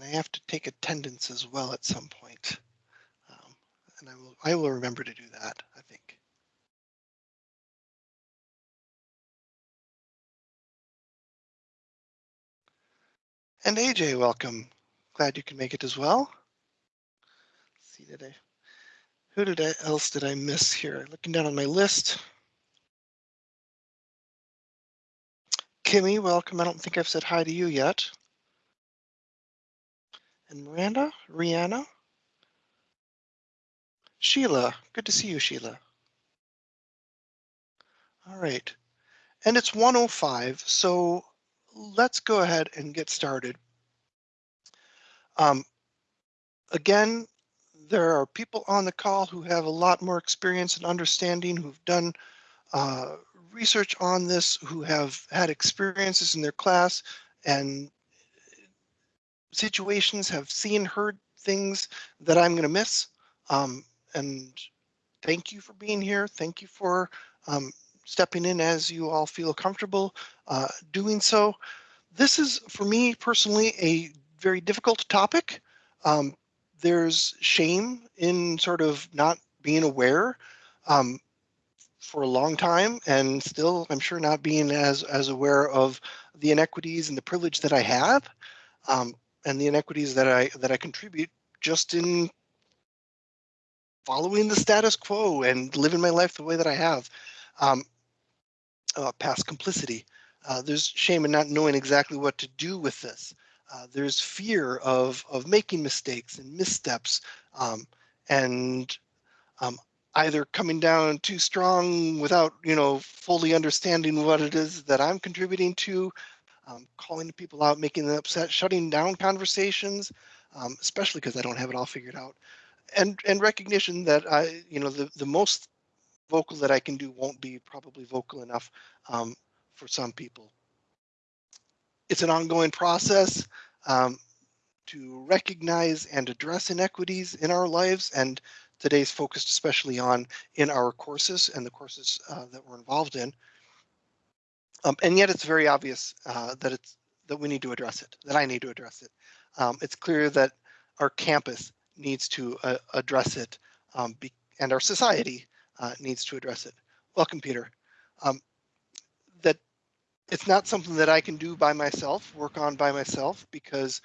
and I have to take attendance as well at some point. Um, and I will, I will remember to do that, I think. And AJ, welcome. Glad you can make it as well. Let's see, I, who did I, else did I miss here? Looking down on my list. Kimmy, welcome. I don't think I've said hi to you yet. And Miranda, Rihanna. Sheila, good to see you, Sheila. All right, and it's 105, so let's go ahead and get started. Um, again, there are people on the call who have a lot more experience and understanding, who've done uh, research on this, who have had experiences in their class and situations, have seen, heard things that I'm going to miss. Um, and thank you for being here. Thank you for um, stepping in as you all feel comfortable uh, doing so. This is, for me personally, a very difficult topic. Um, there's shame in sort of not being aware um, for a long time and still I'm sure not being as as aware of the inequities and the privilege that I have um, and the inequities that I that I contribute just in following the status quo and living my life the way that I have um, uh, past complicity. Uh, there's shame in not knowing exactly what to do with this. Uh, there's fear of of making mistakes and missteps um, and um, either coming down too strong without you know fully understanding what it is that I'm contributing to, um, calling people out, making them upset, shutting down conversations, um, especially because I don't have it all figured out, and and recognition that I you know the the most vocal that I can do won't be probably vocal enough um, for some people it's an ongoing process um, to recognize and address inequities in our lives. And today's focused especially on in our courses and the courses uh, that we're involved in. Um, and yet it's very obvious uh, that it's that we need to address it, that I need to address it. Um, it's clear that our campus needs to uh, address it um, be, and our society uh, needs to address it. Welcome, Peter. Um, that it's not something that I can do by myself, work on by myself, because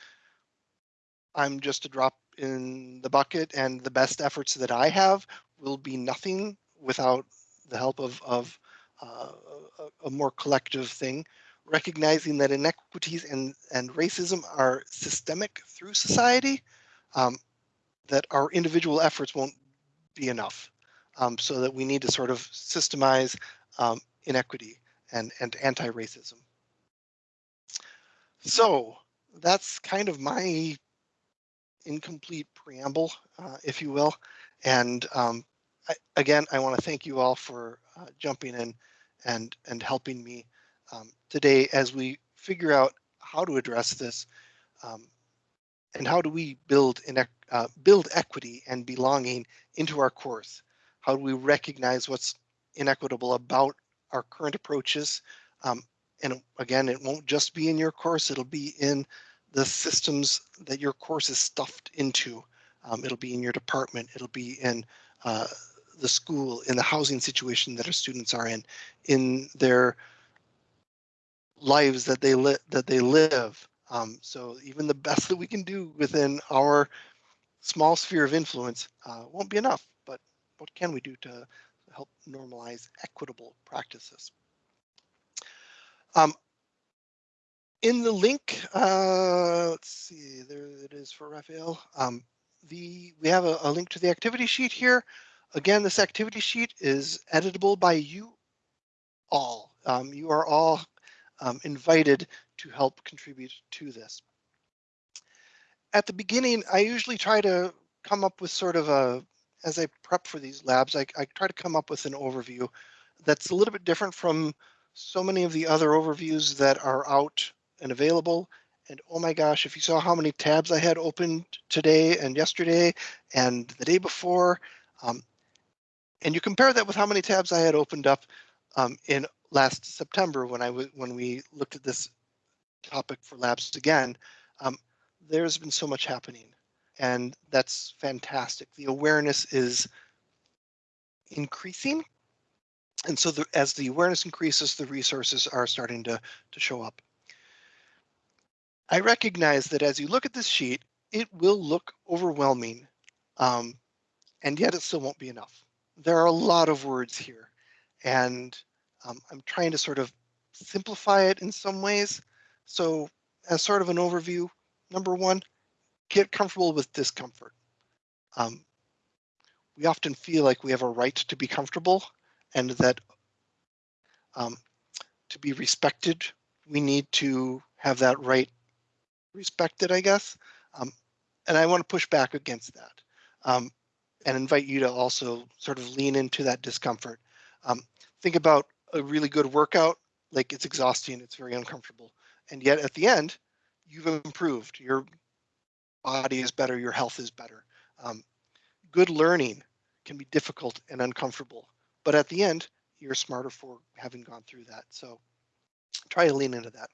I'm just a drop in the bucket and the best efforts that I have will be nothing without the help of, of uh, a, a, more collective thing, recognizing that inequities and, and racism are systemic through society, um, that our individual efforts won't be enough. Um, so that we need to sort of systemize um, inequity and, and anti-racism. So that's kind of my incomplete preamble, uh, if you will. And um, I, again, I want to thank you all for uh, jumping in and and helping me um, today as we figure out how to address this um, and how do we build in, uh, build equity and belonging into our course. How do we recognize what's inequitable about our current approaches. Um, and again, it won't just be in your course, it'll be in the systems that your course is stuffed into. Um, it'll be in your department, it'll be in uh, the school, in the housing situation that our students are in, in their lives that they live that they live. Um, so even the best that we can do within our small sphere of influence uh, won't be enough. But what can we do to help normalize equitable practices. Um, in the link, uh, let's see, there it is for Raphael. Um, the we have a, a, link to the activity sheet here. Again, this activity sheet is editable by you all. Um, you are all um, invited to help contribute to this. At the beginning, I usually try to come up with sort of a as I prep for these labs, I, I try to come up with an overview that's a little bit different from so many of the other overviews that are out and available. And oh my gosh, if you saw how many tabs I had opened today and yesterday and the day before, um, and you compare that with how many tabs I had opened up um, in last September when I when we looked at this topic for labs again, um, there's been so much happening and that's fantastic. The awareness is increasing. And so the, as the awareness increases, the resources are starting to, to show up. I recognize that as you look at this sheet, it will look overwhelming, um, and yet it still won't be enough. There are a lot of words here, and um, I'm trying to sort of simplify it in some ways. So as sort of an overview, number one, get comfortable with discomfort. Um, we often feel like we have a right to be comfortable and that um, to be respected, we need to have that right respected, I guess. Um, and I want to push back against that um, and invite you to also sort of lean into that discomfort. Um, think about a really good workout, like it's exhausting, it's very uncomfortable. And yet at the end, you've improved. Your body is better, your health is better. Um, good learning can be difficult and uncomfortable, but at the end, you're smarter for having gone through that. So try to lean into that.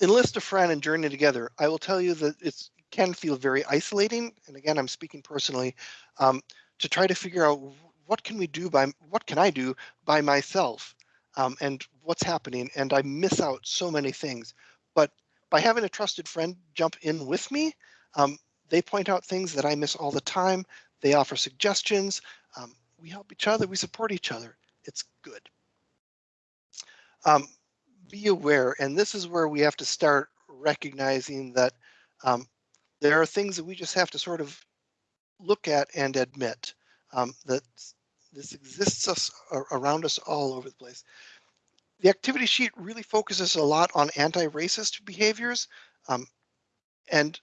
Enlist a friend and journey together. I will tell you that it can feel very isolating. And again, I'm speaking personally um, to try to figure out what can we do by what can I do by myself um, and what's happening. And I miss out so many things. But by having a trusted friend jump in with me, um, they point out things that I miss all the time. They offer suggestions. Um, we help each other. We support each other. It's good. Um, be aware, and this is where we have to start recognizing that um, there are things that we just have to sort of look at and admit um, that this exists us around us all over the place. The activity sheet really focuses a lot on anti-racist behaviors. Um, and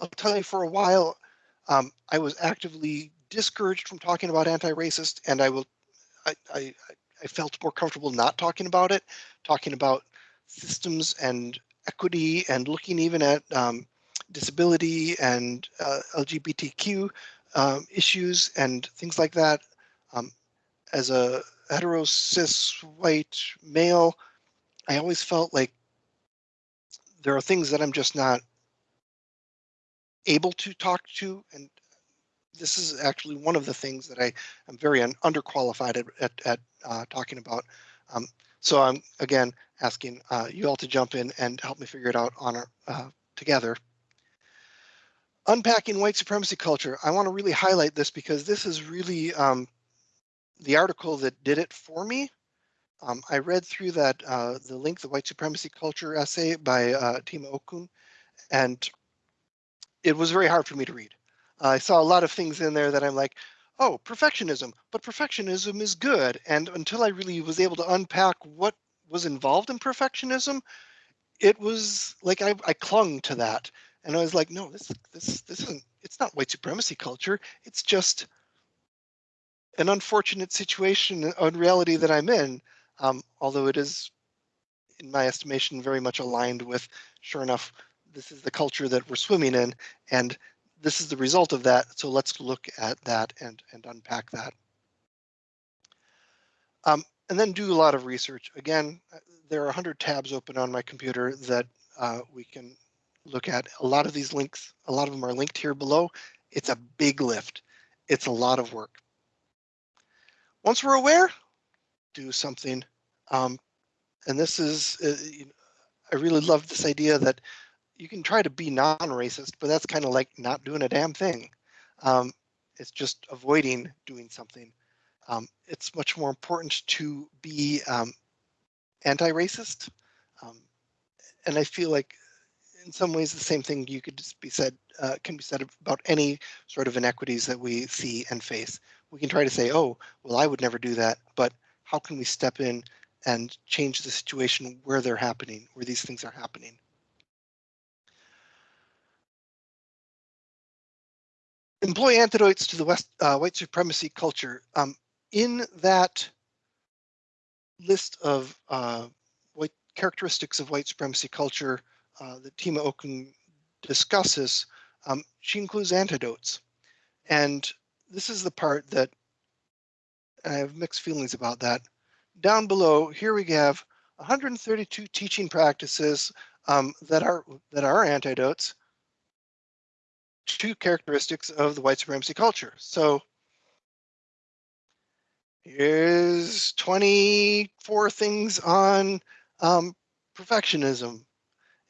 I'll tell you for a while, um, I was actively discouraged from talking about anti-racist and I will, I, I, I felt more comfortable not talking about it, talking about systems and equity and looking even at um, disability and uh, LGBTQ um, issues and things like that. Um, as a hetero cis white male, I always felt like there are things that I'm just not able to talk to and this is actually one of the things that I am very un underqualified at, at, at uh, talking about. Um, so I'm again asking uh, you all to jump in and help me figure it out on our, uh, together. Unpacking white supremacy culture. I want to really highlight this because this is really um, the article that did it for me. Um, I read through that uh, the link, the white supremacy culture essay by uh, Tema Okun, and it was very hard for me to read. I saw a lot of things in there that I'm like, oh, perfectionism, but perfectionism is good. And until I really was able to unpack what was involved in perfectionism, it was like I, I clung to that. And I was like, no, this this this isn't it's not white supremacy culture. It's just an unfortunate situation on reality that I'm in. Um, although it is, in my estimation, very much aligned with, sure enough, this is the culture that we're swimming in, and this is the result of that. So let's look at that and, and unpack that. Um, and then do a lot of research. Again, there are 100 tabs open on my computer that uh, we can look at. A lot of these links, a lot of them are linked here below. It's a big lift. It's a lot of work. Once we're aware, do something. Um, and this is, uh, I really love this idea that you can try to be non-racist, but that's kind of like not doing a damn thing. Um, it's just avoiding doing something. Um, it's much more important to be um, anti-racist. Um, and I feel like in some ways the same thing you could just be said uh, can be said about any sort of inequities that we see and face. We can try to say, oh, well, I would never do that, but how can we step in and change the situation where they're happening, where these things are happening? employ antidotes to the West uh, white supremacy culture. Um, in that list of uh, white characteristics of white supremacy culture uh, that Tema Okun discusses, um, she includes antidotes. And this is the part that I have mixed feelings about that. Down below, here we have 132 teaching practices um, that are that are antidotes to characteristics of the white supremacy culture. So here's 24 things on um, perfectionism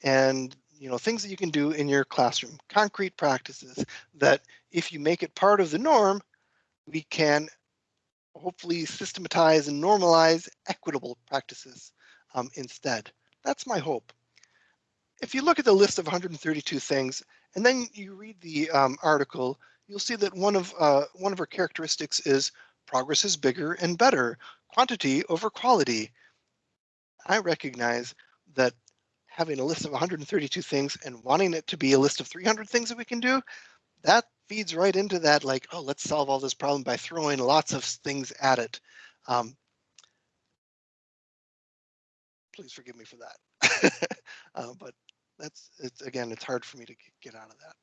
and you know things that you can do in your classroom concrete practices that if you make it part of the norm we can hopefully systematize and normalize equitable practices um, instead. That's my hope. If you look at the list of 132 things and then you read the um, article you'll see that one of uh, one of our characteristics is progress is bigger and better quantity over quality. I recognize that having a list of 132 things and wanting it to be a list of 300 things that we can do, that feeds right into that like, oh, let's solve all this problem by throwing lots of things at it. Um, please forgive me for that. uh, but that's, it's again, it's hard for me to get out of that.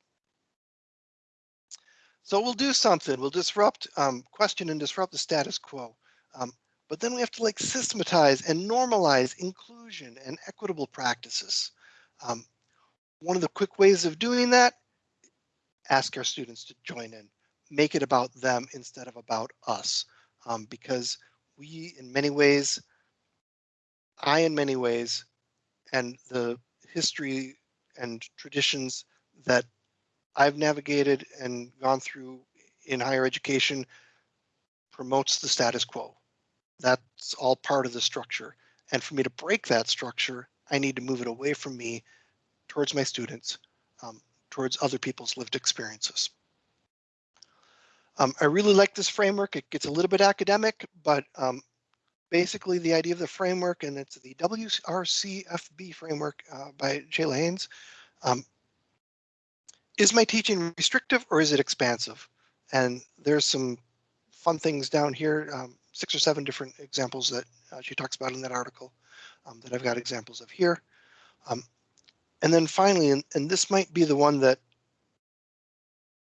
So we'll do something. We'll disrupt, um, question and disrupt the status quo. Um, but then we have to like systematize and normalize inclusion and equitable practices. Um, one of the quick ways of doing that, ask our students to join in, make it about them instead of about us. Um, because we, in many ways, I, in many ways, and the history and traditions that I've navigated and gone through in higher education promotes the status quo. That's all part of the structure. And for me to break that structure, I need to move it away from me towards my students, um, towards other people's lived experiences. Um, I really like this framework. It gets a little bit academic, but um, basically the idea of the framework, and it's the WRCFB framework uh, by Jay Lanes. Um, is my teaching restrictive or is it expansive? And there's some fun things down here. Um, six or seven different examples that uh, she talks about in that article um, that I've got examples of here. Um, and then finally, and, and this might be the one that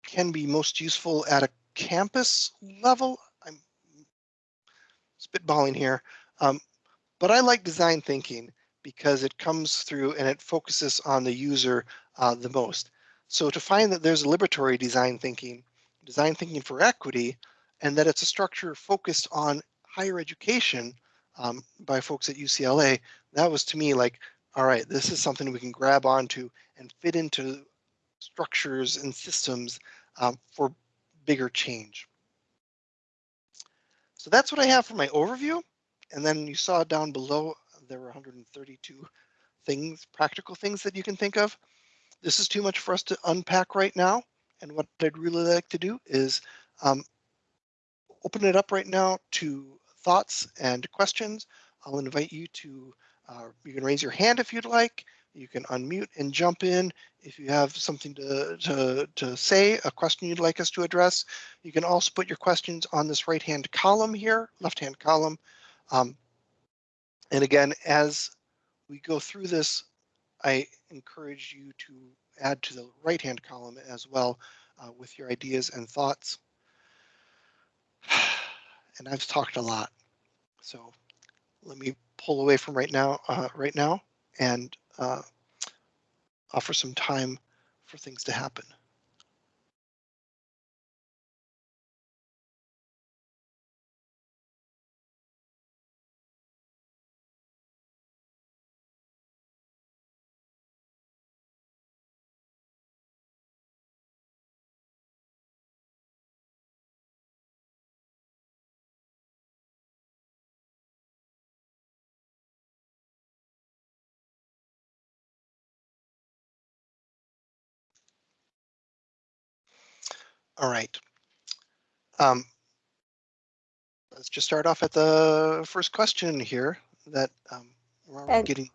can be most useful at a campus level. I'm spitballing here, um, but I like design thinking because it comes through and it focuses on the user uh, the most. So to find that there's a liberatory design thinking, design thinking for equity, and that it's a structure focused on higher education um, by folks at UCLA, that was to me like, all right, this is something we can grab onto and fit into structures and systems um, for bigger change. So that's what I have for my overview. And then you saw down below, there were 132 things, practical things that you can think of. This is too much for us to unpack right now. And what I'd really like to do is um, open it up right now to thoughts and questions. I'll invite you to, uh, you can raise your hand if you'd like. You can unmute and jump in if you have something to, to, to say, a question you'd like us to address. You can also put your questions on this right-hand column here, left-hand column. Um, and again, as we go through this, I encourage you to add to the right-hand column as well uh, with your ideas and thoughts and I've talked a lot. So let me pull away from right now, uh, right now, and uh, offer some time for things to happen. All right. Um, let's just start off at the first question here that um, we're getting.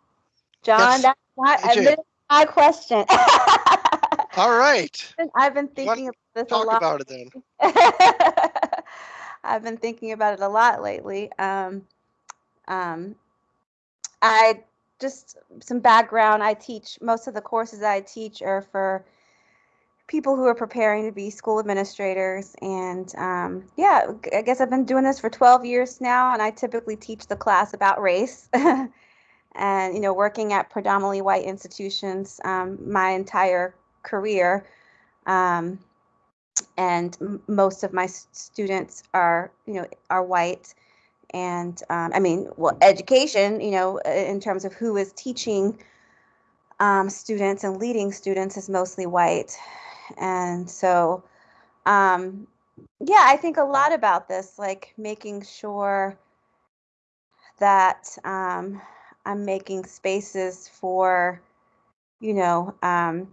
John, yes. that's not hey, my question. All right. I've been thinking about this talk a lot. about it then. I've been thinking about it a lot lately. Um, um, I just some background. I teach most of the courses I teach are for people who are preparing to be school administrators. And um, yeah, I guess I've been doing this for 12 years now, and I typically teach the class about race. and you know working at predominantly white institutions um, my entire career um, and m- most of my students are you know are white and um, i mean well education you know in terms of who is teaching um, students and leading students is mostly white and so um, yeah i think a lot about this like making sure that um, i'm making spaces for you know um,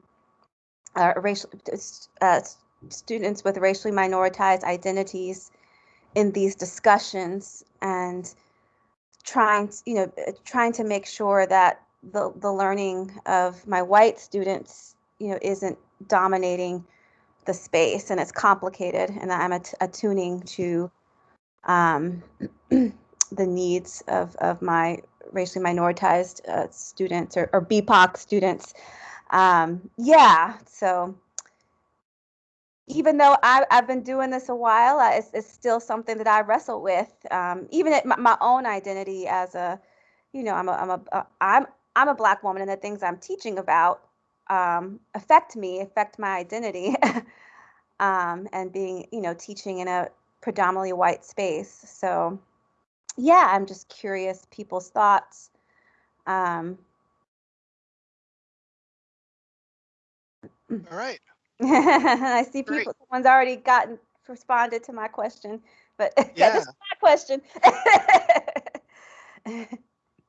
uh, racial uh, students with racially minoritized identities in these discussions and trying to, you know trying to make sure that the the learning of my white students you know isn't dominating the space and it's complicated and I'm att- attuning to um, the needs of, of my racially minoritized uh, students or, or BPOC students. Um, yeah, so even though I, I've been doing this a while, uh, it's, it's still something that I wrestle with. Um, even at my, my own identity as a, you know, I'm a, I'm a, uh, I'm, I'm a black woman, and the things I'm teaching about um, affect me, affect my identity, um, and being, you know, teaching in a predominantly white space. So, yeah, I'm just curious people's thoughts. Um, All right. I see Great. people. Someone's already gotten responded to my question, but yeah, Yeah. this is my question.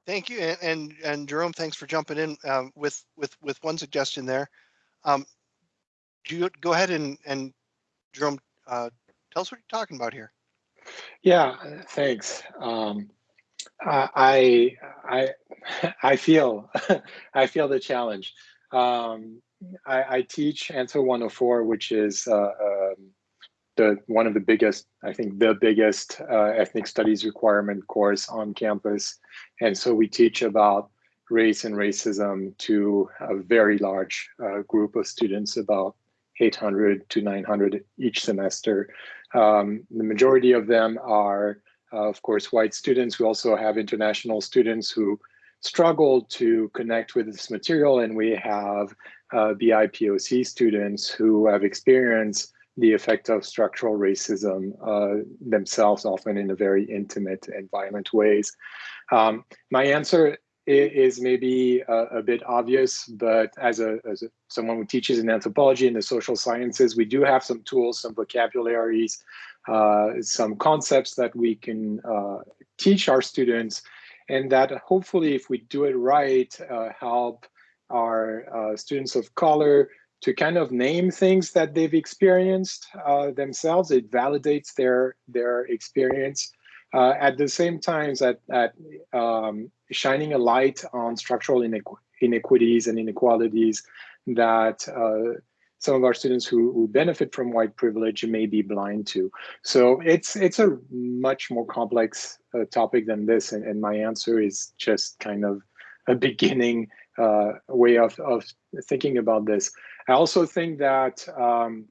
Thank you. And, and, and Jerome, thanks for jumping in um, with, with, with one suggestion there. Um, you go ahead and, and Jerome, uh, tell us what you're talking about here. Yeah, thanks. Um, I I I feel I feel the challenge. Um, I, I teach Anthro 104, which is uh, um, the one of the biggest, I think, the biggest uh, ethnic studies requirement course on campus, and so we teach about race and racism to a very large uh, group of students, about 800 to 900 each semester. Um, the majority of them are, uh, of course, white students. We also have international students who struggle to connect with this material, and we have uh, BIPOC students who have experienced the effect of structural racism uh, themselves, often in a very intimate and violent ways. Um, my answer is maybe a, a, bit obvious, but as a, as a, someone who teaches in anthropology and the social sciences, we do have some tools, some vocabularies, uh, some concepts that we can uh, teach our students, and that hopefully, if we do it right, uh, help our uh, students of color to kind of name things that they've experienced uh, themselves. It validates their their experience. Uh, at the same time, at, at um, shining a light on structural inequ inequities and inequalities that uh, some of our students who, who, benefit from white privilege may be blind to. So it's it's a much more complex uh, topic than this, and, and, my answer is just kind of a beginning uh, way of, of thinking about this. I also think that um,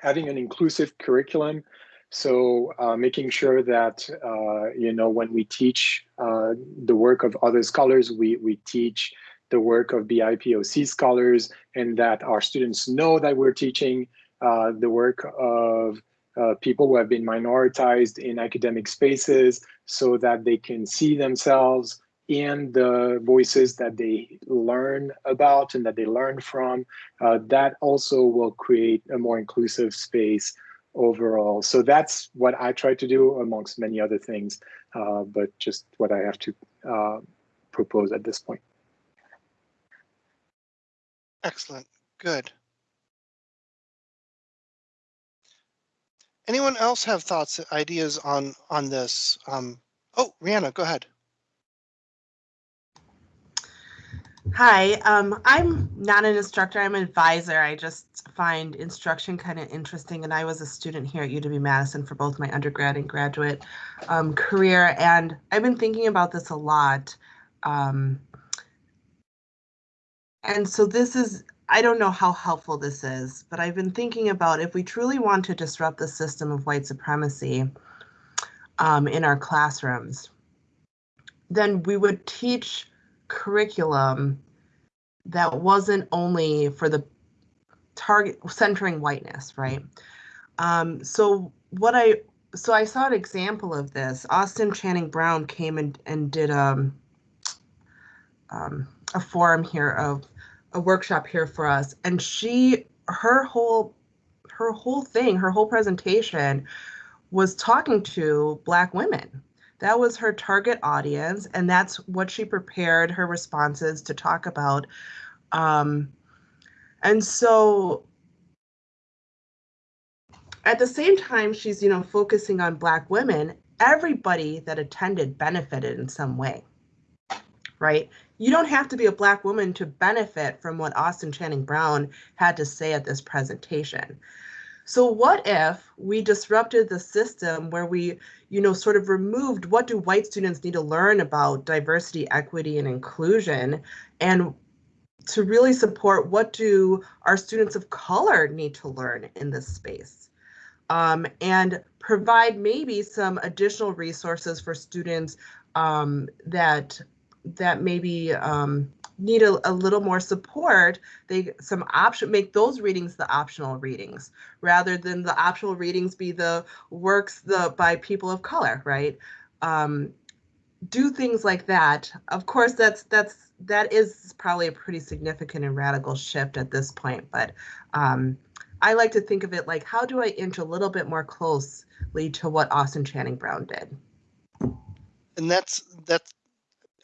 having an inclusive curriculum so uh, making sure that, uh, you know, when we teach uh, the work of other scholars, we, we teach the work of BIPOC scholars and that our students know that we're teaching uh, the work of uh, people who have been minoritized in academic spaces so that they can see themselves in the voices that they learn about and that they learn from. Uh, that also will create a more inclusive space overall. So that's what I try to do amongst many other things, uh, but just what I have to uh, propose at this point. Excellent. Good. Anyone else have thoughts, ideas on on this? Um, oh, Rihanna, go ahead. Hi, um, I'm not an instructor, I'm an advisor. I just find instruction kind of interesting, and I was a student here at UW Madison for both my undergrad and graduate um, career, and I've been thinking about this a lot. Um, and so this is, I don't know how helpful this is, but I've been thinking about if we truly want to disrupt the system of white supremacy um, in our classrooms, then we would teach curriculum that wasn't only for the target centering whiteness, right? Um, so what I so I saw an example of this. Austin Channing Brown came and, and did um, um, a forum here of a workshop here for us, and she her whole her whole thing, her whole presentation was talking to black women. That was her target audience, and that's what she prepared her responses to talk about. Um, and so at the same time she's you know focusing on black women everybody that attended benefited in some way right you don't have to be a black woman to benefit from what austin channing brown had to say at this presentation so what if we disrupted the system where we you know sort of removed what do white students need to learn about diversity equity and inclusion? And to really support what do our students of color need to learn in this space? Um, and provide maybe some additional resources for students um, that that maybe um, need a, a, little more support. They some option make those readings the optional readings rather than the optional readings be the works the by people of color, right? Um, do things like that. Of course, that's that's that is probably a pretty significant and radical shift at this point, but um, I like to think of it like, how do I inch a little bit more closely to what Austin Channing Brown did? And that's that's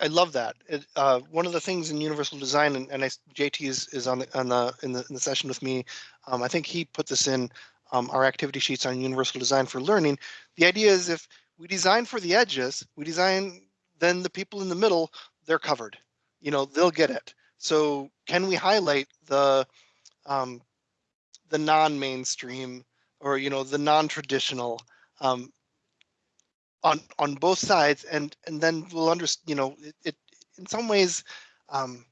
I love that. It, uh, one of the things in universal design, and, and I, JT is, is on the on the in the in the session with me. Um, I think he put this in um, our activity sheets on universal design for learning. The idea is if we design for the edges, we design then the people in the middle, they're covered. You know, they'll get it. So can we highlight the um, the non-mainstream or you know the non-traditional um, on on both sides and and then we'll understand you know it, it, in some ways um,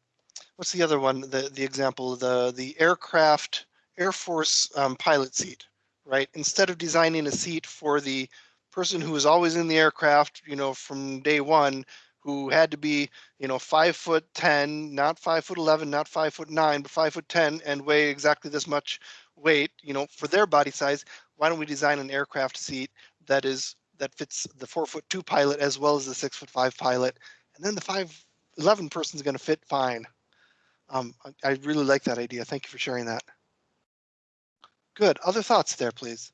what's the other one the the example the the aircraft air force um, pilot seat right? Instead of designing a seat for the person who is always in the aircraft you know from day one who had to be, you know, five foot 10, not five foot 11, not five foot nine, but five foot 10 and weigh exactly this much weight, you know, for their body size, why don't we design an aircraft seat that is that fits the four foot two pilot as well as the six foot five pilot, and then the five eleven person is going to fit fine. Um, I, really like that idea. Thank you for sharing that. Good. Other thoughts there, please.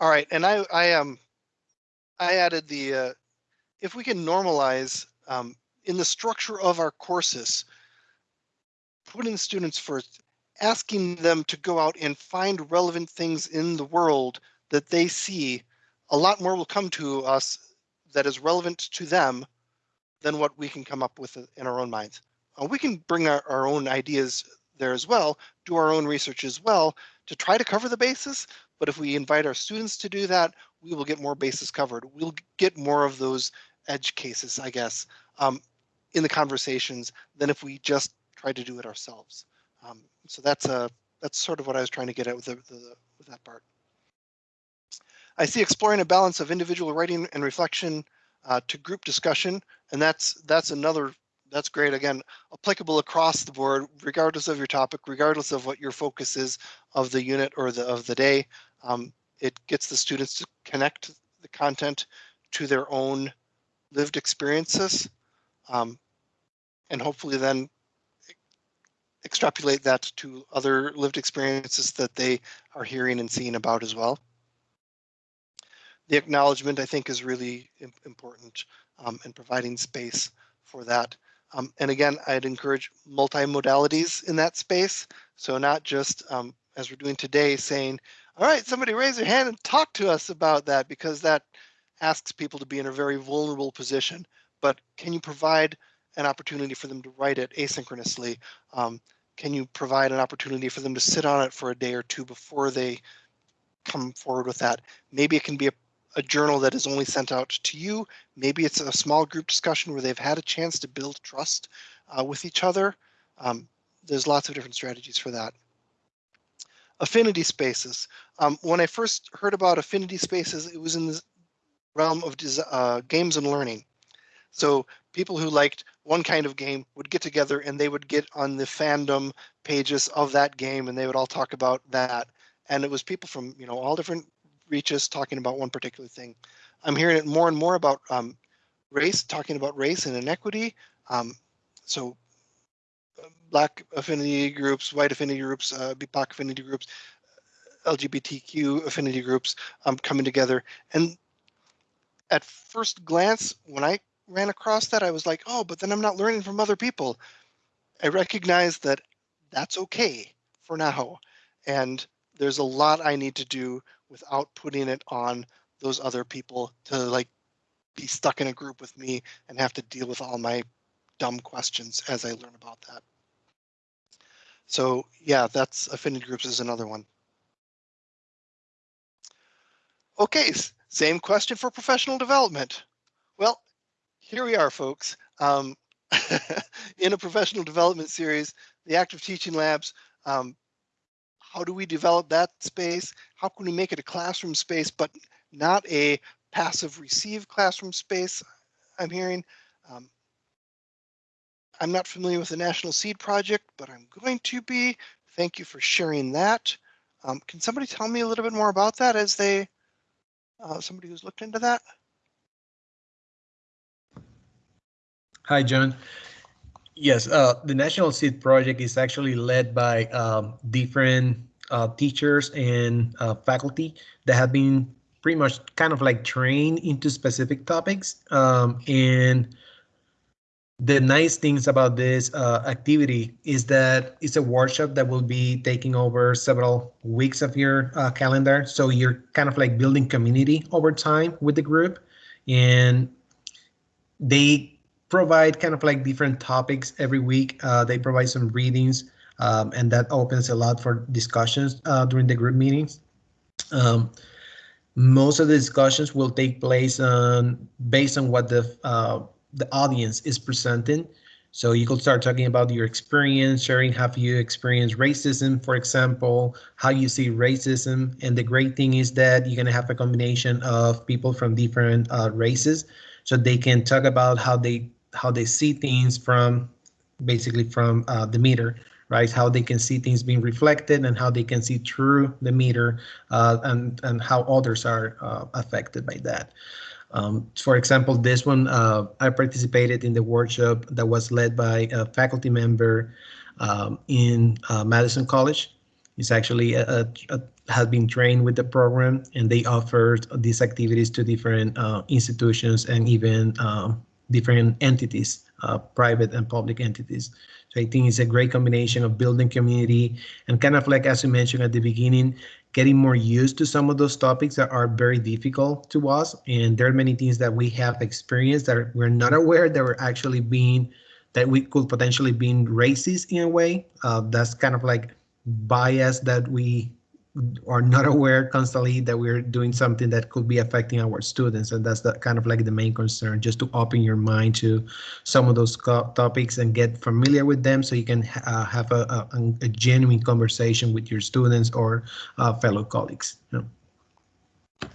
All right, and I I um, I added the uh, if we can normalize um, in the structure of our courses, putting students first, asking them to go out and find relevant things in the world that they see, a lot more will come to us that is relevant to them than what we can come up with in our own minds. Uh, we can bring our, our own ideas there as well, do our own research as well to try to cover the basis. But if we invite our students to do that, we will get more bases covered. We'll get more of those edge cases, I guess, um, in the conversations than if we just try to do it ourselves. Um, so that's a that's sort of what I was trying to get at with the, the with that part. I see exploring a balance of individual writing and reflection uh, to group discussion, and that's that's another that's great. Again, applicable across the board, regardless of your topic, regardless of what your focus is of the unit or the of the day. Um, it gets the students to connect the content to their own lived experiences um, and hopefully then extrapolate that to other lived experiences that they are hearing and seeing about as well. The acknowledgement, I think, is really important um, in providing space for that. Um, and again, I'd encourage multimodalities in that space. So not just um, as we're doing today saying, all right, somebody raise your hand and talk to us about that because that asks people to be in a very vulnerable position. But can you provide an opportunity for them to write it asynchronously? Um, can you provide an opportunity for them to sit on it for a day or two before they come forward with that? Maybe it can be a, a journal that is only sent out to you. Maybe it's a small group discussion where they've had a chance to build trust uh, with each other. Um, there's lots of different strategies for that. Affinity spaces. Um, when I first heard about affinity spaces, it was in the realm of uh, games and learning. So people who liked one kind of game would get together and they would get on the fandom pages of that game and they would all talk about that. And it was people from you know all different reaches talking about one particular thing. I'm hearing it more and more about um, race, talking about race and inequity. Um, so uh, black affinity groups, white affinity groups, uh, BIPOC affinity groups, LGBTQ affinity groups um, coming together. And at first glance, when I ran across that, I was like, oh, but then I'm not learning from other people. I recognize that that's okay for now. And there's a lot I need to do without putting it on those other people to like be stuck in a group with me and have to deal with all my dumb questions as I learn about that. So yeah, that's affinity groups is another one. Okay, same question for professional development. Well, here we are, folks. Um, in a professional development series, the active teaching labs, um, how do we develop that space? How can we make it a classroom space, but not a passive receive classroom space, I'm hearing. Um, I'm not familiar with the National Seed Project, but I'm going to be. Thank you for sharing that. Um, can somebody tell me a little bit more about that as they, uh, somebody who's looked into that? Hi, John. Yes, uh, the National Seed Project is actually led by um, different uh, teachers and uh, faculty that have been pretty much kind of like trained into specific topics. Um, and the nice things about this uh, activity is that it's a workshop that will be taking over several weeks of your uh, calendar. So you're kind of like building community over time with the group. And they provide kind of like different topics every week. Uh, they provide some readings um, and that opens a lot for discussions uh, during the group meetings. Um, most of the discussions will take place on based on what the uh, the audience is presenting. So you could start talking about your experience, sharing how you experience racism, for example, how you see racism. And the great thing is that you're gonna have a combination of people from different uh, races, so they can talk about how they how they see things from basically from uh, the meter right? How they can see things being reflected and how they can see through the meter uh, and, and how others are uh, affected by that. Um, for example, this one, uh, I participated in the workshop that was led by a faculty member um, in uh, Madison College. He's actually a, a, a, has been trained with the program and they offered these activities to different uh, institutions and even um, different entities, uh, private and public entities. So I think it's a great combination of building community and kind of like, as you mentioned at the beginning, getting more used to some of those topics that are very difficult to us. And there are many things that we have experienced that we're not aware that we're actually being, that we could potentially being racist in a way. Uh, that's kind of like bias that we are not aware constantly that we're doing something that could be affecting our students and that's the kind of like the main concern just to open your mind to some of those topics and get familiar with them so you can uh, have a, a, a, genuine conversation with your students or uh, fellow colleagues you know?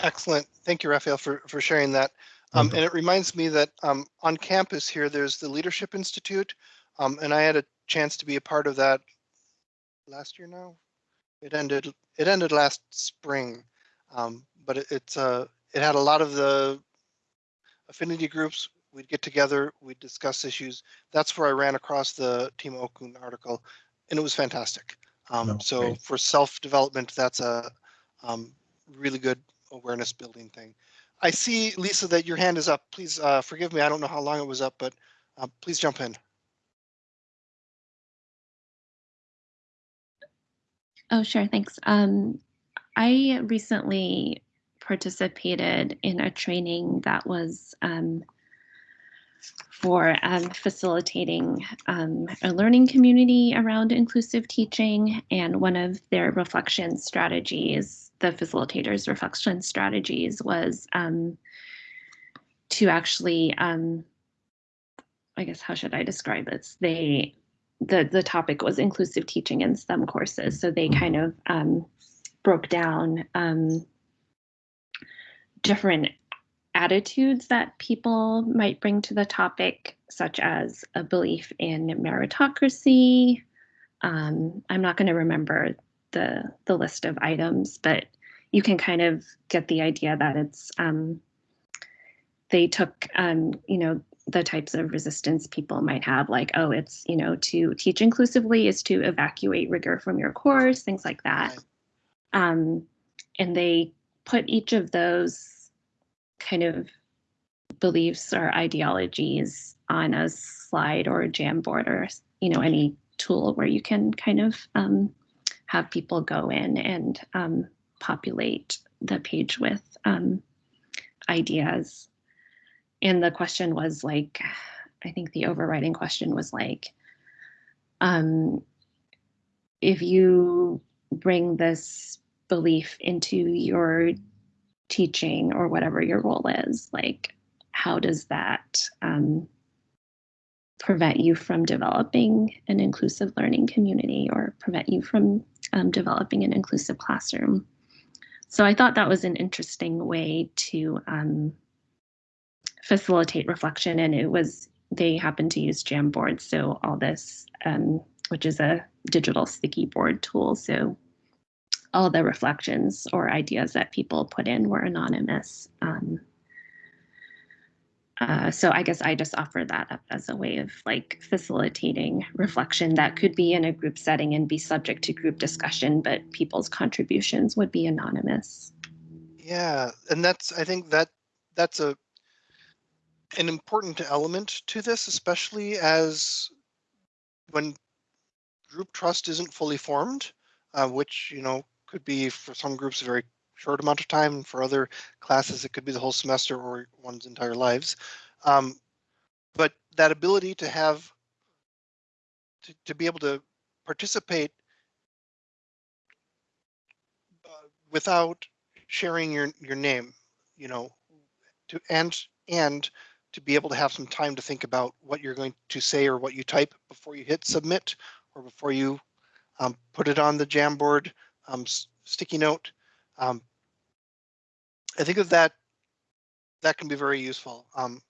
excellent. Thank you raphael for for sharing that. Um, and it reminds me that um, on campus here there's the leadership institute um, and i had a chance to be a part of that last year now. It ended it ended last spring, um, but it, it's uh, it had a lot of the affinity groups. We'd get together, we'd discuss issues. That's where I ran across the Tema Okun article, and it was fantastic. Um, oh, so great. for self-development, that's a um, really good awareness building thing. I see, Lisa, that your hand is up. Please uh, forgive me. I don't know how long it was up, but uh, please jump in. Oh, sure. Thanks. Um, I recently participated in a training that was um, for um, facilitating um, a learning community around inclusive teaching. And one of their reflection strategies, the facilitators' reflection strategies, was um, to actually, um, I guess, how should I describe this? They the the topic was inclusive teaching in STEM courses. So they kind of um, broke down um, different attitudes that people might bring to the topic, such as a belief in meritocracy. Um, I'm not going to remember the the list of items, but you can kind of get the idea that it's um, they took um, you know the types of resistance people might have, like oh, it's you know to teach inclusively is to evacuate rigor from your course, things like that. Um, and they put each of those kind of beliefs or ideologies on a slide or a Jamboard or you know any tool where you can kind of um, have people go in and um, populate the page with um, ideas. And the question was like, I think the overriding question was like, um, if you bring this belief into your teaching or whatever your role is, like, how does that um, prevent you from developing an inclusive learning community or prevent you from um, developing an inclusive classroom? So I thought that was an interesting way to um, facilitate reflection, and it was they happened to use Jamboard, so all this, um, which is a digital sticky board tool, so all the reflections or ideas that people put in were anonymous. Um, uh, so I guess I just offer that up as a way of like facilitating reflection that could be in a group setting and be subject to group discussion, but people's contributions would be anonymous. Yeah, and that's I think that that's a an important element to this, especially as when group trust isn't fully formed, uh, which you know could be for some groups a very short amount of time. For other classes, it could be the whole semester or one's entire lives. Um, but that ability to have to, to be able to participate uh, without sharing your your name, you know, to and and to be able to have some time to think about what you're going to say or what you type before you hit submit or before you um, put it on the Jamboard um, sticky note. Um, I think of that that can be very useful. Um,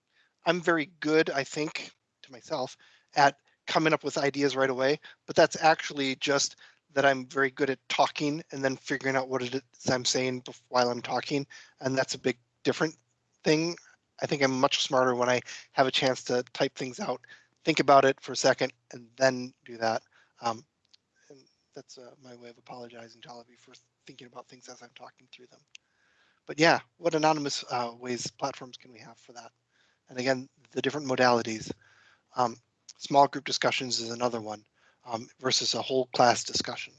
I'm very good, I think, to myself at coming up with ideas right away, but that's actually just that I'm very good at talking and then figuring out what it is I'm saying while I'm talking, and that's a big different thing. I think I'm much smarter when I have a chance to type things out, think about it for a second, and then do that. Um, and that's uh, my way of apologizing to all of you for thinking about things as I'm talking through them. But yeah, what anonymous uh, ways platforms can we have for that? And again, the different modalities. Um, small group discussions is another one um, versus a whole class discussion.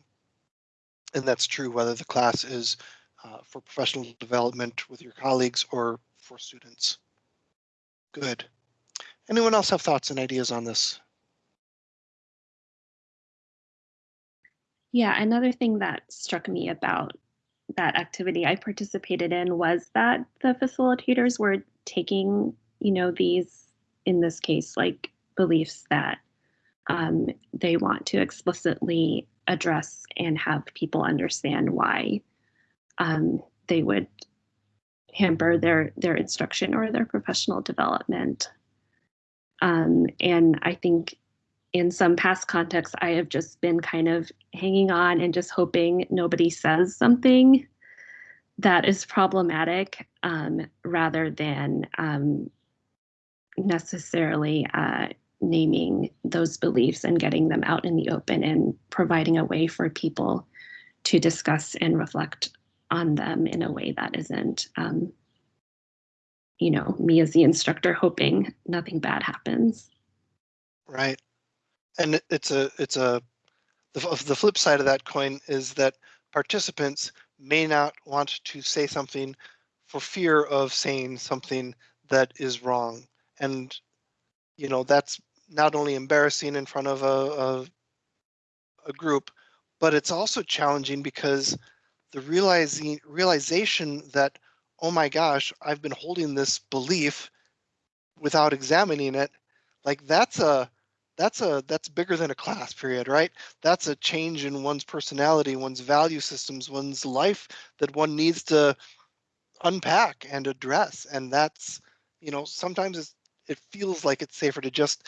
And that's true whether the class is uh, for professional development with your colleagues or for students. Good. Anyone else have thoughts and ideas on this? Yeah, another thing that struck me about that activity I participated in was that the facilitators were taking, you know, these, in this case, like beliefs that um, they want to explicitly address and have people understand why um, they would hamper their their instruction or their professional development. Um, and I think in some past contexts, I have just been kind of hanging on and just hoping nobody says something that is problematic um, rather than um, necessarily uh, naming those beliefs and getting them out in the open and providing a way for people to discuss and reflect on them in a way that isn't, um, you know, me as the instructor hoping nothing bad happens. Right. And it's a, it's a, the, the flip side of that coin is that participants may not want to say something for fear of saying something that is wrong. And, you know, that's not only embarrassing in front of a, a, a group, but it's also challenging because the realizing realization that, oh my gosh, I've been holding this belief without examining it, like that's a that's a that's bigger than a class period, right? That's a change in one's personality, one's value systems, one's life that one needs to unpack and address. And that's, you know, sometimes it feels like it's safer to just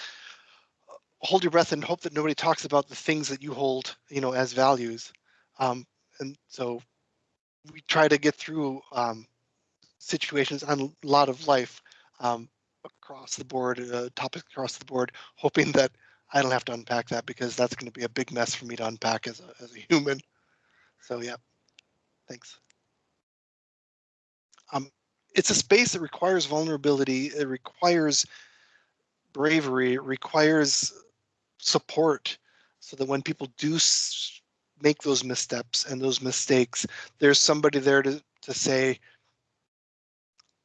uh, hold your breath and hope that nobody talks about the things that you hold, you know, as values. Um, and so we try to get through um, situations on a lot of life um, across the board, uh, topics across the board, hoping that I don't have to unpack that because that's going to be a big mess for me to unpack as a, as a human. So yeah, thanks. Um, it's a space that requires vulnerability. It requires bravery. It requires support so that when people do make those missteps and those mistakes, there's somebody there to, to say,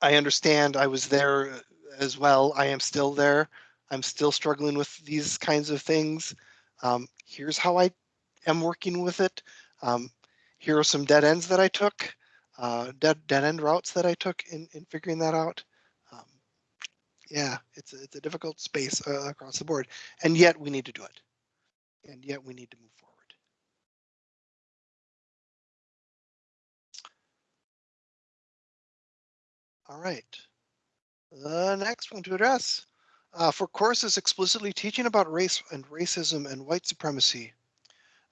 I understand I was there as well. I am still there. I'm still struggling with these kinds of things. Um, here's how I am working with it. Um, here are some dead ends that I took, uh, dead, dead end routes that I took in, in figuring that out. Um, yeah, it's a, it's a difficult space uh, across the board, and yet we need to do it. And yet we need to move forward. All right. The next one to address. Uh, for courses explicitly teaching about race and racism and white supremacy,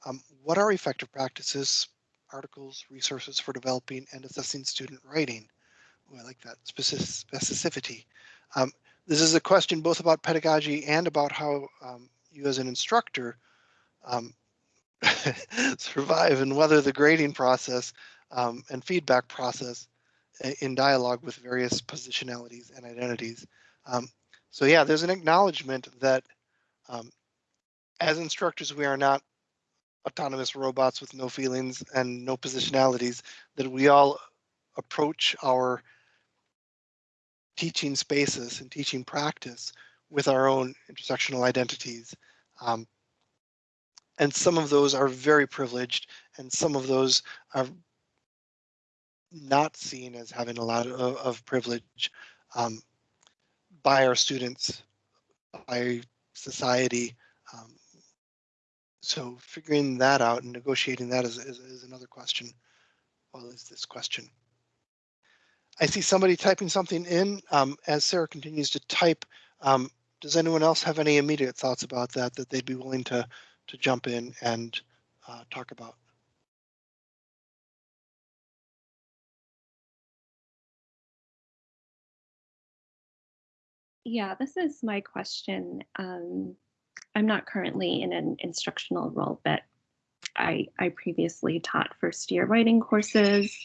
um, what are effective practices, articles, resources for developing and assessing student writing? Oh, I like that specificity. Um, this is a question both about pedagogy and about how um, you as an instructor um, survive and whether the grading process um, and feedback process in dialogue with various positionalities and identities. Um, so yeah, there's an acknowledgement that um, as instructors, we are not autonomous robots with no feelings and no positionalities, that we all approach our teaching spaces and teaching practice with our own intersectional identities. Um, and some of those are very privileged and some of those are not seen as having a lot of, of privilege um, by our students, by society. Um, so figuring that out and negotiating that is, is, is another question. Well, is this question. I see somebody typing something in um, as Sarah continues to type. Um, does anyone else have any immediate thoughts about that that they'd be willing to to jump in and uh, talk about? Yeah, this is my question. Um, I'm not currently in an instructional role, but I, I previously taught first year writing courses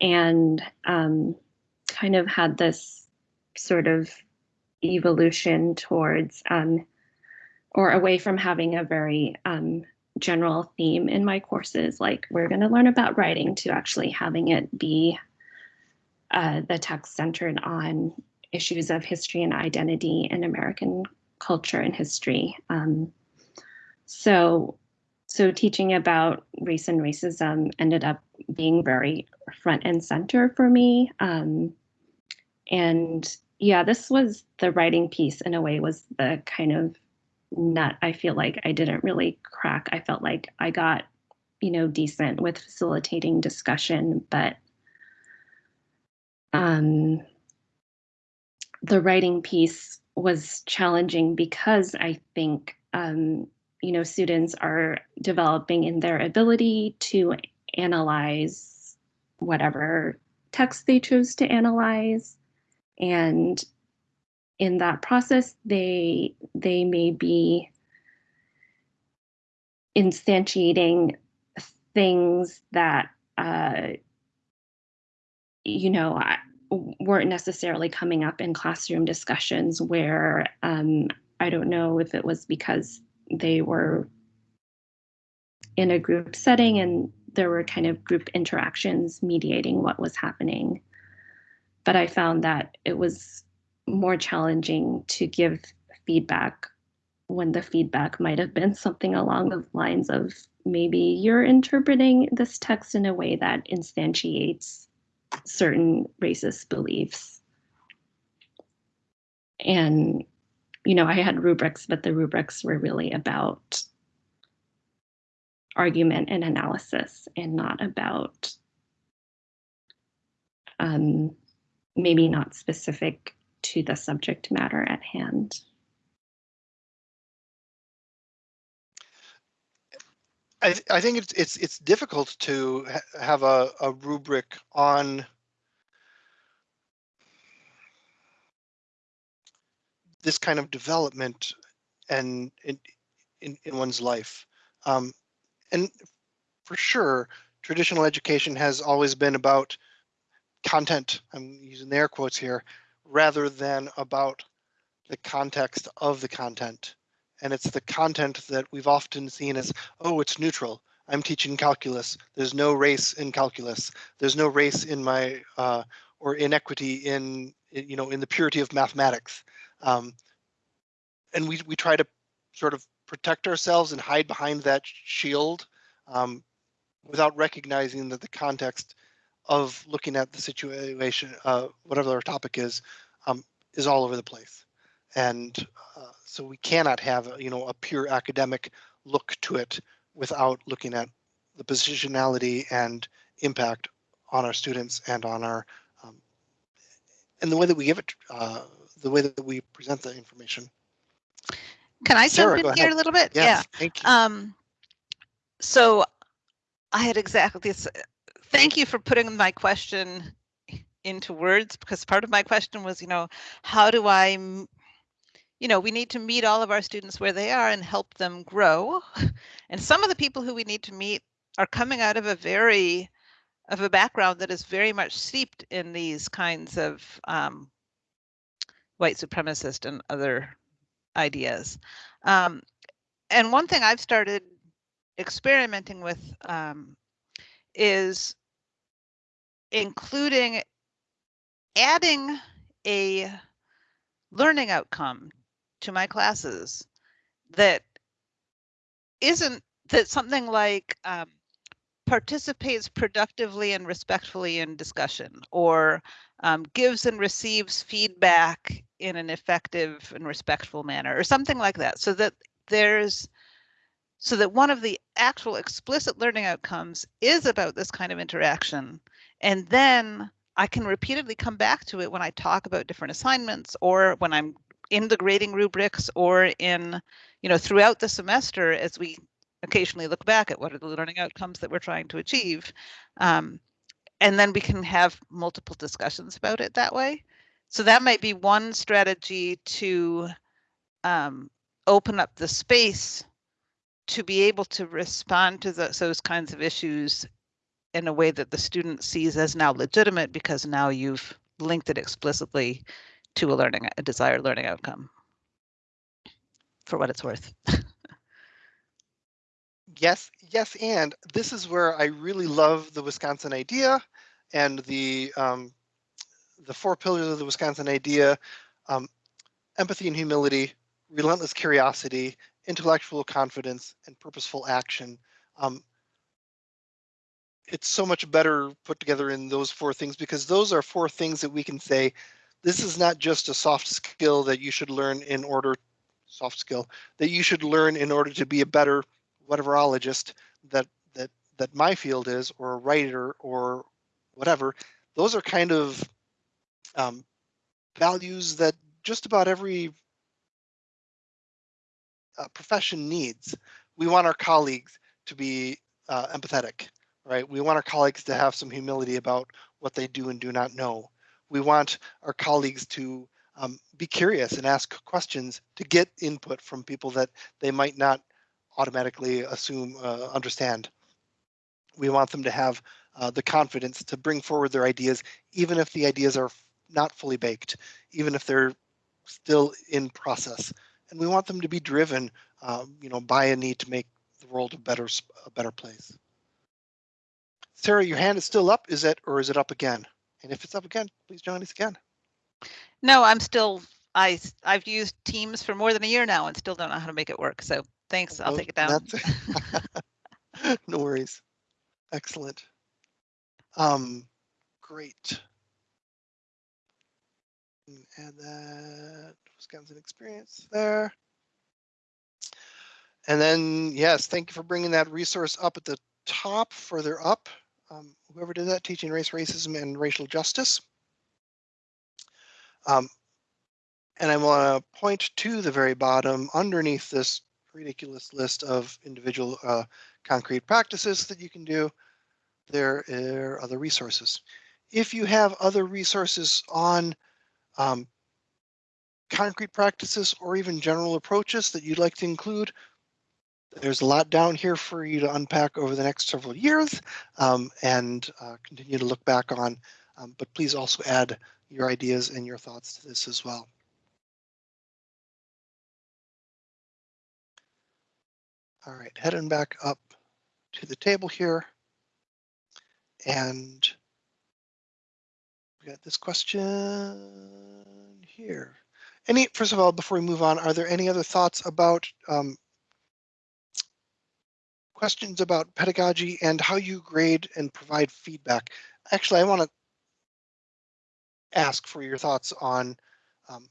and um, kind of had this sort of evolution towards um, or away from having a very um, general theme in my courses, like we're going to learn about writing, to actually having it be uh, the text centered on issues of history and identity in American culture and history. Um, so, so teaching about race and racism ended up being very front and center for me. Um, and yeah, this was the writing piece in a way was the kind of nut I feel like I didn't really crack. I felt like I got, you know, decent with facilitating discussion, but um, the writing piece was challenging because I think um, you know students are developing in their ability to analyze whatever text they chose to analyze. And in that process they they may be instantiating things that uh, you know I, weren't necessarily coming up in classroom discussions where um, I don't know if it was because they were in a group setting and there were kind of group interactions mediating what was happening. But I found that it was more challenging to give feedback when the feedback might have been something along the lines of maybe you're interpreting this text in a way that instantiates certain racist beliefs. And you know, I had rubrics, but the rubrics were really about argument and analysis and not about um, maybe not specific to the subject matter at hand. I, th- I think it's it's it's difficult to ha- have a, a rubric on this kind of development and in in, in one's life. Um, and for sure, traditional education has always been about content. I'm using the air quotes here, rather than about the context of the content. And it's the content that we've often seen as, oh, it's neutral. I'm teaching calculus. There's no race in calculus. There's no race in my uh, or inequity in you know in the purity of mathematics. Um, and we we try to sort of protect ourselves and hide behind that shield um, without recognizing that the context of looking at the situation, uh, whatever our topic is, um, is all over the place. And uh, so we cannot have, a, you know, a pure academic look to it without looking at the positionality and impact on our students and on our, um, and the way that we give it, uh, the way that we present the information. Can I Sarah, jump in here ahead. a little bit? Yes, thank you. Yeah. Um, so I had exactly this. Thank you for putting my question into words because part of my question was, you know, how do I, you know, we need to meet all of our students where they are and help them grow. And some of the people who we need to meet are coming out of a very, of a background that is very much steeped in these kinds of um, white supremacist and other ideas. Um, and one thing I've started experimenting with um, is including adding a learning outcome to my classes that isn't that something like um, participates productively and respectfully in discussion or um, gives and receives feedback in an effective and respectful manner or something like that so that there's so that one of the actual explicit learning outcomes is about this kind of interaction and then i can repeatedly come back to it when i talk about different assignments or when i'm in the grading rubrics or in you know throughout the semester as we occasionally look back at what are the learning outcomes that we're trying to achieve um, and then we can have multiple discussions about it that way. So that might be one strategy to um, open up the space to be able to respond to the, those kinds of issues in a way that the student sees as now legitimate because now you've linked it explicitly to a learning a desired learning outcome for what it's worth Yes, yes, and this is where I really love the Wisconsin idea and the um, the four pillars of the Wisconsin idea: um, empathy and humility, relentless curiosity, intellectual confidence, and purposeful action. Um, it's so much better put together in those four things because those are four things that we can say. This is not just a soft skill that you should learn in order, soft skill that you should learn in order to be a better whateverologist that that that my field is or a writer or whatever. Those are kind of um, values that just about every uh, profession needs. We want our colleagues to be uh, empathetic right? We want our colleagues to have some humility about what they do and do not know we want our colleagues to um, be curious and ask questions to get input from people that they might not automatically assume uh, understand. We want them to have uh, the confidence to bring forward their ideas, even if the ideas are not fully baked, even if they're still in process. And we want them to be driven, um, you know, by a need to make the world a better, a better place. Sarah, your hand is still up. Is it, or is it up again? And if it's up again, please join us again. no i'm still I, I've used teams for more than a year now and still don't know how to make it work so thanks i'll Well, take it down no worries. Excellent. Um, great. And that Wisconsin experience there. And then, yes, thank you for bringing that resource up at the top, further up. Um, whoever did that, teaching race, racism, and racial justice. Um, and I want to point to the very bottom underneath this ridiculous list of individual uh, concrete practices that you can do. There are other resources. If you have other resources on um, concrete practices or even general approaches that you'd like to include, there's a lot down here for you to unpack over the next several years um, and uh, continue to look back on. Um, but please also add your ideas and your thoughts to this as well. All right, heading back up to the table here. And we got this question here. Any, first of all, before we move on, are there any other thoughts about um, questions about pedagogy and how you grade and provide feedback? Actually, I want to ask for your thoughts on um,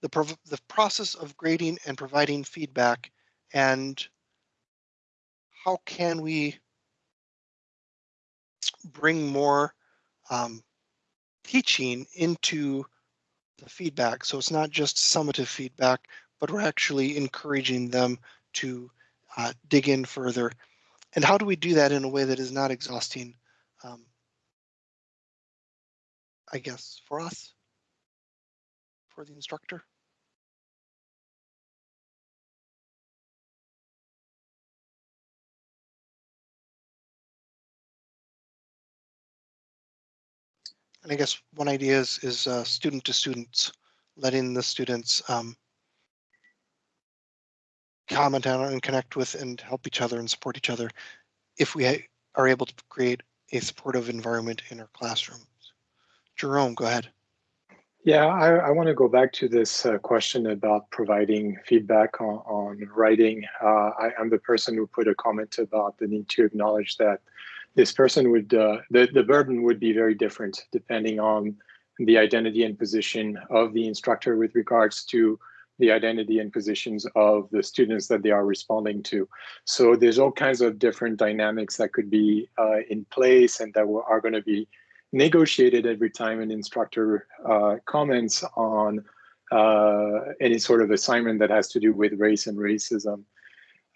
the, the process of grading and providing feedback and how can we bring more um, teaching into the feedback. So it's not just summative feedback, but we're actually encouraging them to uh, dig in further. And how do we do that in a way that is not exhausting, um, I guess, for us, for the instructor? And I guess one idea is, is uh, student to students, letting the students um, comment on and connect with and help each other and support each other if we are able to create a supportive environment in our classrooms. Jerome, go ahead. Yeah, I, I want to go back to this uh, question about providing feedback on, on writing. Uh, I, am the person who put a comment about the need to acknowledge that this person would, uh, the, the burden would be very different depending on the identity and position of the instructor with regards to the identity and positions of the students that they are responding to. So there's all kinds of different dynamics that could be uh, in place and that are going to be negotiated every time an instructor uh, comments on uh, any sort of assignment that has to do with race and racism.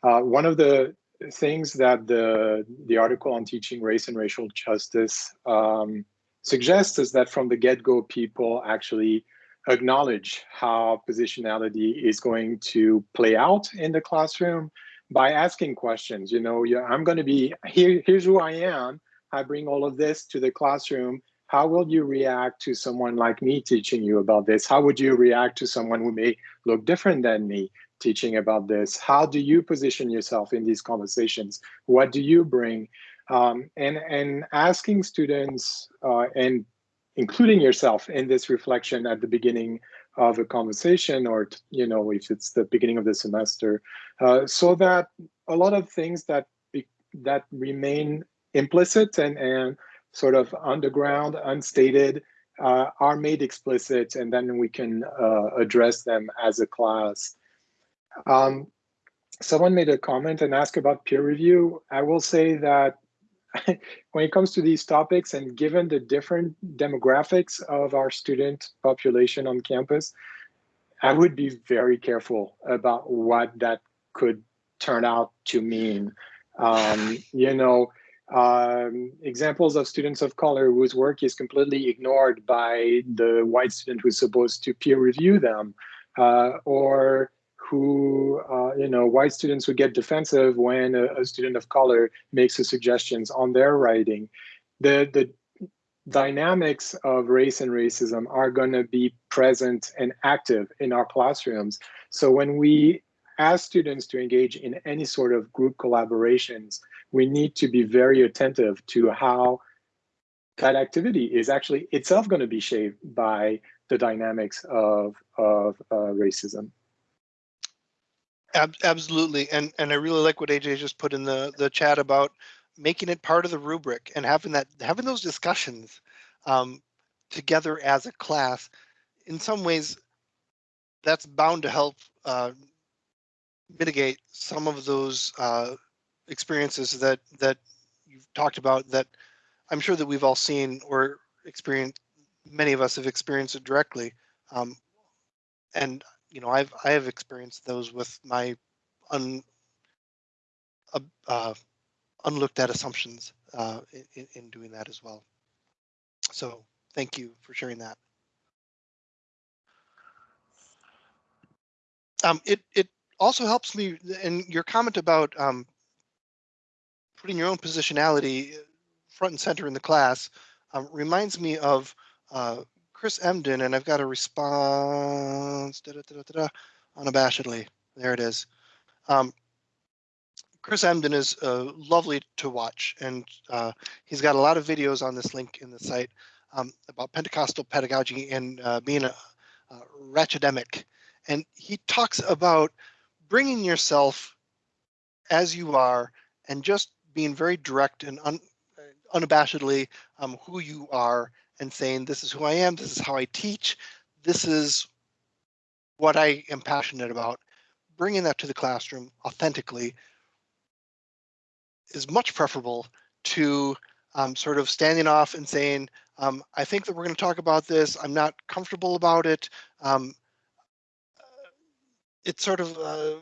Uh, one of the things that the, the article on teaching race and racial justice um, suggests is that from the get-go, people actually acknowledge how positionality is going to play out in the classroom by asking questions. You know, yeah, I'm going to be here. Here's who I am. I bring all of this to the classroom. How will you react to someone like me teaching you about this? How would you react to someone who may look different than me? teaching about this? How do you position yourself in these conversations? What do you bring? Um, and, and asking students uh, and including yourself in this reflection at the beginning of a conversation or, you know, if it's the beginning of the semester, uh, so that a lot of things that be, that remain implicit and, and sort of underground, unstated, uh, are made explicit, and then we can uh, address them as a class. Um, someone made a comment and asked about peer review. I will say that when it comes to these topics and given the different demographics of our student population on campus, I would be very careful about what that could turn out to mean. Um, you know, um, examples of students of color whose work is completely ignored by the white student who's supposed to peer review them, uh, or who, uh, you know, white students would get defensive when a, a, student of color makes a suggestions on their writing. The, the dynamics of race and racism are going to be present and active in our classrooms. So when we ask students to engage in any sort of group collaborations, we need to be very attentive to how that activity is actually itself going to be shaped by the dynamics of, of uh, racism. Ab absolutely, and and I really like what AJ just put in the the chat about making it part of the rubric and having that having those discussions um, together as a class in some ways, that's bound to help uh, mitigate some of those uh, experiences that that you've talked about that I'm sure that we've all seen or experienced. Many of us have experienced it directly, um, and you know I've I have experienced those with my un, uh, uh, unlooked at assumptions uh, in, in doing that as well. So thank you for sharing that. Um, it it also helps me and your comment about um, putting your own positionality front and center in the class um, reminds me of uh, Chris Emdin, and I've got a response da, da, da, unabashedly. There it is. Um, Chris Emdin is uh, lovely to watch, and uh, he's got a lot of videos on this link in the site um, about Pentecostal pedagogy and uh, being a, a. And he talks about bringing yourself as you are and just being very direct and un, unabashedly um, who you are and saying, this is who I am, this is how I teach, this is what I am passionate about. Bringing that to the classroom authentically is much preferable to um, sort of standing off and saying, um, I think that we're going to talk about this. I'm not comfortable about it. Um, it's sort of uh,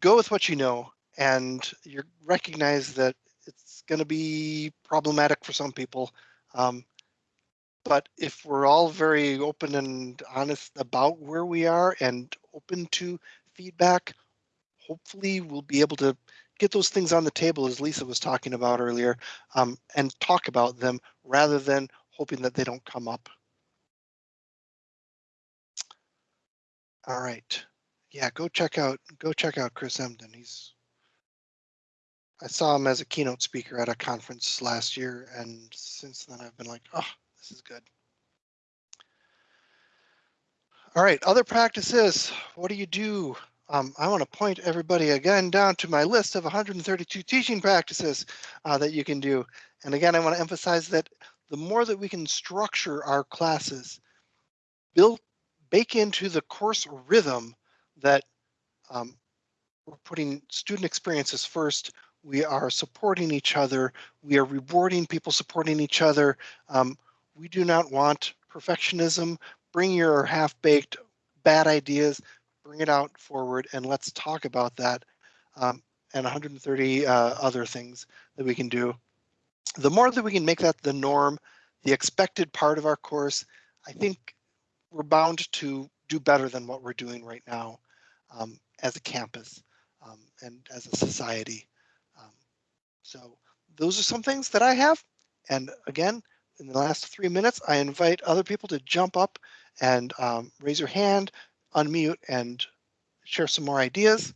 go with what you know and you recognize that it's going to be problematic for some people. Um, but if we're all very open and honest about where we are and open to feedback, hopefully we'll be able to get those things on the table as Lisa was talking about earlier um, and talk about them rather than hoping that they don't come up. All right. Yeah, go check out go check out Chris Emdin. He's I saw him as a keynote speaker at a conference last year, and since then I've been like, oh, this is good. All right, other practices. What do you do um, I want to point everybody again down to my list of 132 teaching practices uh, that you can do. And again, I want to emphasize that the more that we can structure our classes, build, bake into the course rhythm that um, we're putting student experiences first, we are supporting each other, we are rewarding people supporting each other. Um, we do not want perfectionism. Bring your half-baked bad ideas, bring it out forward and let's talk about that um, and 130 uh, other things that we can do. The more that we can make that the norm, the expected part of our course, I think we're bound to do better than what we're doing right now um, as a campus um, and as a society. Um, so those are some things that I have. And again, in the last three minutes, I invite other people to jump up and um, raise your hand, unmute and share some more ideas.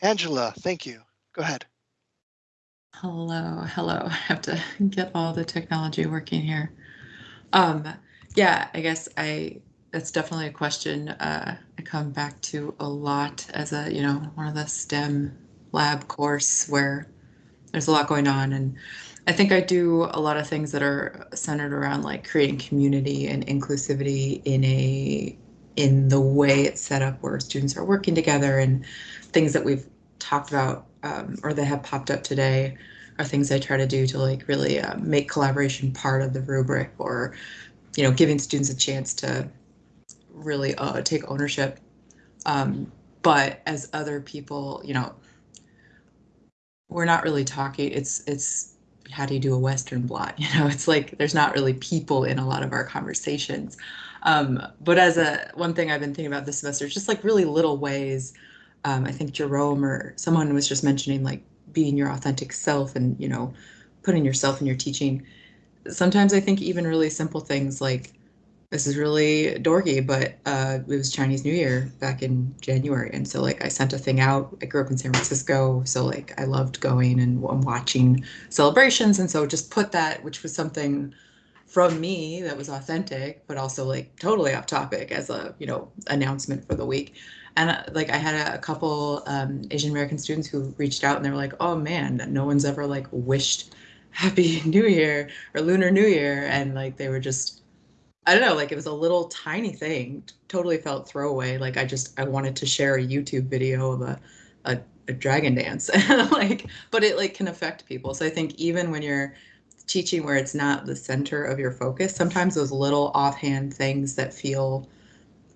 Angela, thank you. Go ahead. Hello, hello. I have to get all the technology working here. Um, yeah, I guess I that's definitely a question uh, I come back to a lot as a you know one of the STEM lab course where there's a lot going on and I think I do a lot of things that are centered around like creating community and inclusivity in a in the way it's set up where students are working together and things that we've talked about um, or that have popped up today are things I try to do to like really uh, make collaboration part of the rubric or, you know, giving students a chance to really uh, take ownership. Um, but as other people, you know, we're not really talking, it's, it's, how do you do a Western blot? You know, it's like there's not really people in a lot of our conversations. Um, but as a one thing I've been thinking about this semester just like really little ways. Um, I think Jerome or someone was just mentioning like being your authentic self and you know putting yourself in your teaching. Sometimes I think even really simple things like this is really dorky, but uh, it was Chinese New Year back in January, and so like I sent a thing out. I grew up in San Francisco, so like I loved going and watching celebrations, and so just put that, which was something from me that was authentic, but also like totally off topic as a you know announcement for the week. And uh, like I had a, a couple um, Asian American students who reached out and they were like, "Oh man, no one's ever like wished Happy New Year or Lunar New Year," and like they were just I don't know, like it was a little tiny thing, totally felt throwaway. Like I just I wanted to share a YouTube video of a a, a dragon dance. like but it like can affect people. So I think even when you're teaching where it's not the center of your focus, sometimes those little offhand things that feel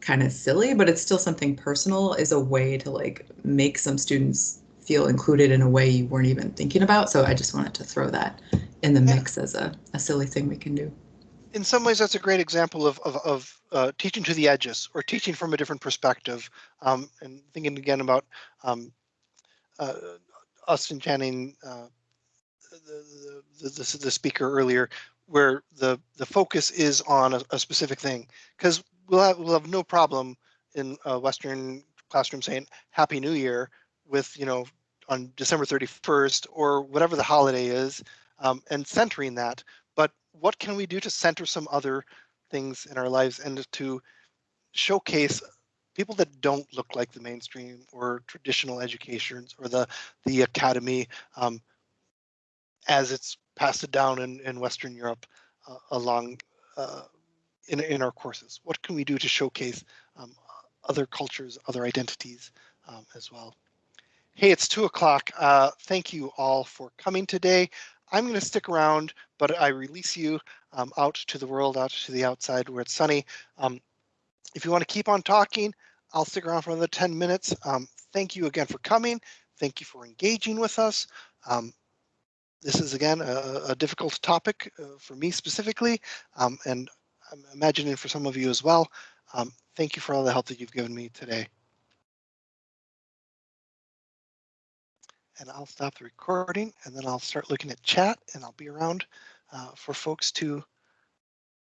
kind of silly, but it's still something personal is a way to like make some students feel included in a way you weren't even thinking about. So I just wanted to throw that in the mix as a, a silly thing we can do. In some ways that's a great example of of, of uh, teaching to the edges or teaching from a different perspective um, and thinking again about um, uh, us and Channing uh, the, the, the, the speaker earlier where the the focus is on a, a specific thing. Because we'll have we'll have no problem in a western classroom saying happy new year with you know on december 31st or whatever the holiday is um, and centering that what can we do to center some other things in our lives and to showcase people that don't look like the mainstream or traditional educations or the the academy um, as it's passed it down in, in Western Europe uh, along uh, in, in our courses? What can we do to showcase um, other cultures, other identities um, as well? Hey, it's two o'clock. Uh, thank you all for coming today. I'm going to stick around, but I release you um, out to the world, out to the outside where it's sunny. Um, if you want to keep on talking, I'll stick around for another 10 minutes. Um, thank you again for coming. Thank you for engaging with us. Um, this is again a, a difficult topic uh, for me specifically, um, and I'm imagining for some of you as well. Um, thank you for all the help that you've given me today. And I'll stop the recording and then I'll start looking at chat and I'll be around uh, for folks to